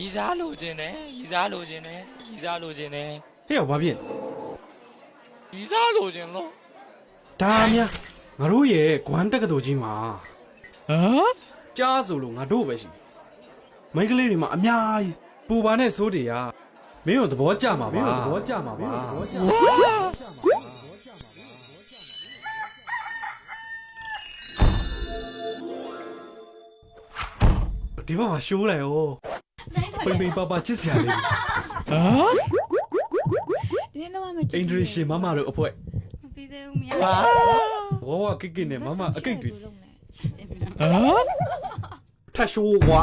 ရီစားလိုချင်တယ်ရီစားလိုချင်တယ်ရီစားလိုချင်တယ်ဟဲ့ရောဘာဖြစ်ရီစားလိုချင်လို့ဒါများငါတို့ရဲ့ဂွမ်တက္ကသိုလ်ကြီးမှာဟမ်ကြားဆိုလို့ငါတို့ပဲရှိတယ်မိန်းကလေးတွေမှာအများကြီးပူပါနဲ့စိုးတွေကမင်းတို့သဘောကျမှာပါမင်းတို့သဘောကျမှာပါဒီဘက်မှာရှိုးလိုက်ရော ပိန်ပိန်ပါပါချစ်စရာလေးဟမ်ဒီနေ့တော့မကြအင်ဒရီရှင်မမတို့အဖွဲမပြီးသေးဘူးမရဝါဝဝကိကိနဲ့မမအကိတ်တွေလုံးလဲချက်ချင်းမဟမ်ထတ်ရှိုးကွာ